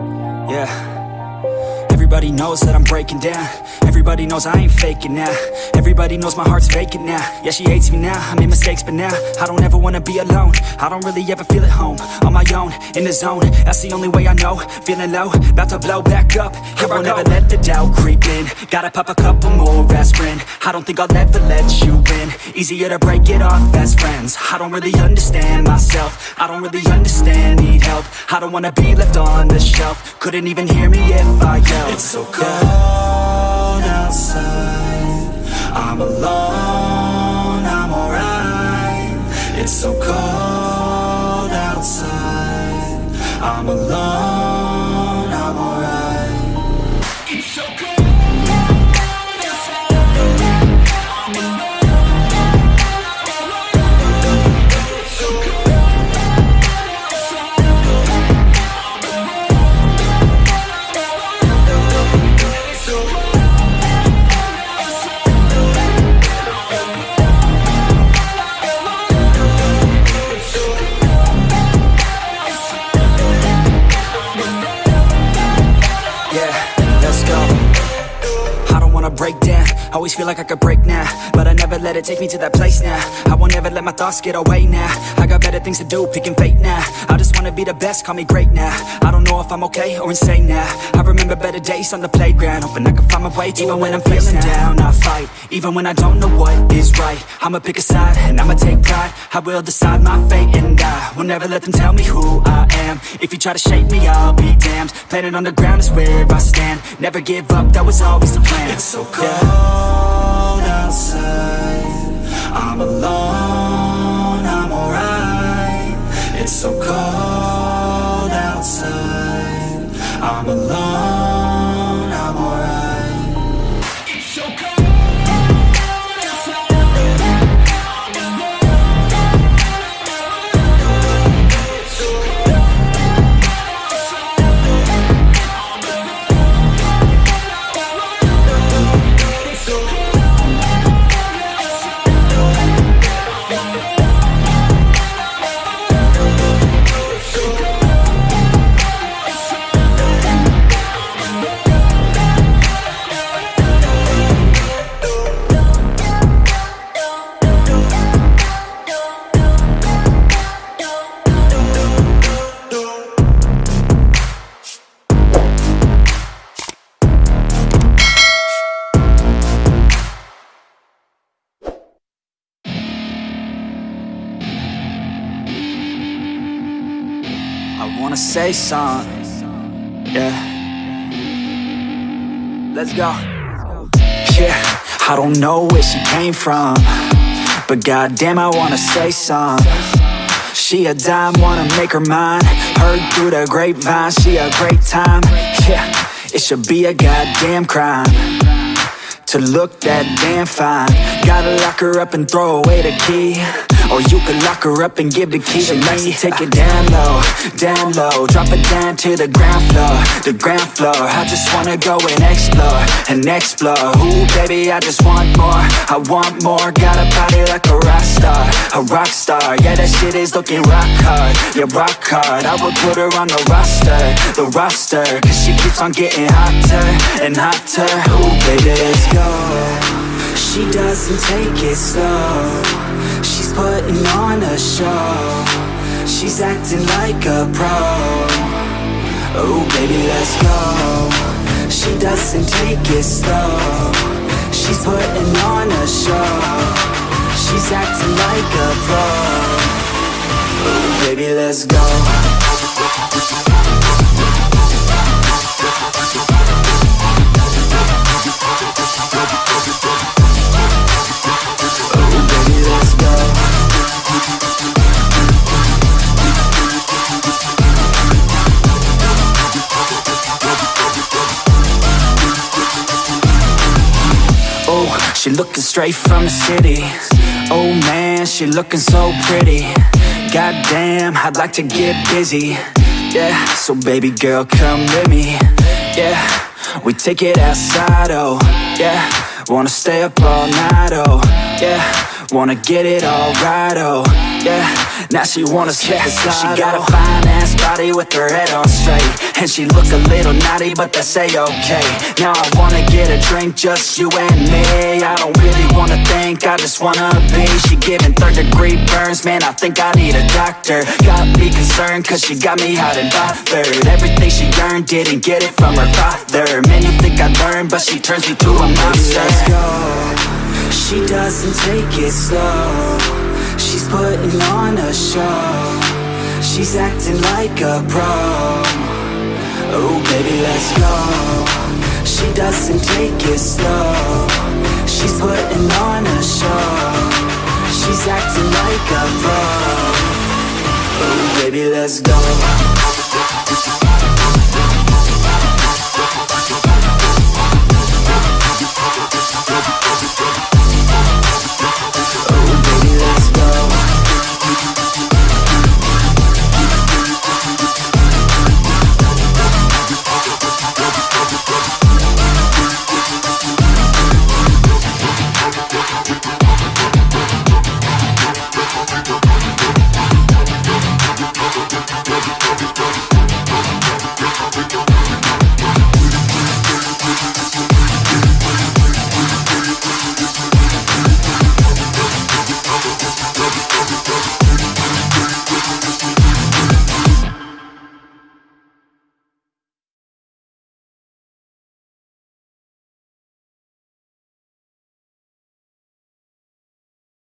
Yeah. Everybody knows that I'm breaking down. Everybody knows I ain't faking now. Everybody knows my heart's vacant now. Yeah, she hates me now, I made mistakes but now I don't ever wanna be alone. I don't really ever feel at home. On my own, in the zone. That's the only way I know. Feeling low, about to blow back up. Here I will never let the doubt creep in. Gotta pop a couple more aspirin. I don't think I'll ever let you in Easier to break it off best friends. I don't really understand myself. I don't really understand, need help. I don't wanna be left on the shelf. Couldn't even hear me if I yelled It's so cold outside. I'm alone, break down. Always feel like I could break now But I never let it take me to that place now. I won't ever let my thoughts get away now. I got better things to do, picking fate now. I just wanna be the best, call me great now. I don't know if I'm okay or insane now I remember better days on the playground Hoping I can find my way Even when I'm feeling down, I fight Even when I don't know what is right. I'ma pick a side and I'ma take pride. I will decide my fate and I will never let them tell me who I am. If you try to shape me, I'll be damned. Planet on the ground is where I stand. Never give up, that was always the plan. It's so cold outside. I'm alone, I'm alright. It's so cold I'm alone, say something, yeah. Let's go. Yeah, I don't know where she came from But goddamn I wanna say something. She a dime, wanna make her mine. Heard through the grapevine, she a great time. Yeah, it should be a goddamn crime to look that damn fine. Gotta lock her up and throw away the key Or you could lock her up and give the key to me Take it down low, down low. Drop it down to the ground floor, the ground floor. I just wanna go and explore, and explore. Ooh baby I just want more, I want more. Got a body like a rock star, a rock star. Yeah that shit is looking rock hard, yeah rock hard. I would put her on the roster, the roster. Cause she keeps on getting hotter and hotter. Ooh baby let's go She doesn't take it slow. She's putting on a show. She's acting like a pro. Oh baby let's go. She doesn't take it slow. She's putting on a show. She's acting like a pro. Oh baby let's go she looking straight from the city. Oh man, she looking so pretty. Goddamn, I'd like to get busy. Yeah, so baby girl, come with me. Yeah, we take it outside, oh. Yeah, wanna stay up all night, oh. Yeah, wanna get it all right, oh. Yeah, Now she wanna skip the She got a fine ass body with her head on straight. And she look a little naughty but that's a-okay Now I wanna get a drink, just you and me. I don't really wanna think, I just wanna be. She giving third degree burns, man I think I need a doctor. Got me concerned cause she got me hot and bothered. Everything she earned, didn't get it from her father. Man you think I learned, but she turns me to a monster. Let's go. She doesn't take it slow She's putting on a show. She's acting like a pro. Oh baby let's go. She doesn't take it slow. She's putting on a show. She's acting like a pro. Oh baby let's go Bobby, Bobby, Bobby.